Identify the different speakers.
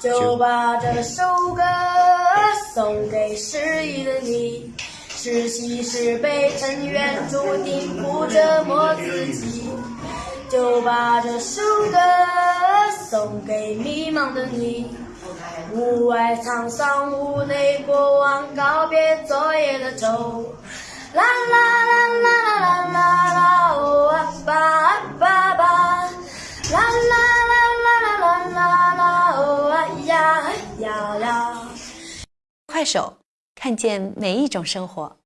Speaker 1: 就把这首歌送给失意的你。是喜是悲，尘缘注定不折磨自己。就把这首歌送给迷茫的你。屋外沧桑，屋内过往，告别昨夜的愁。啦啦啦啦啦啦啦啦，哦啊吧啊吧吧。啦啦
Speaker 2: 快手，看见每一种生活。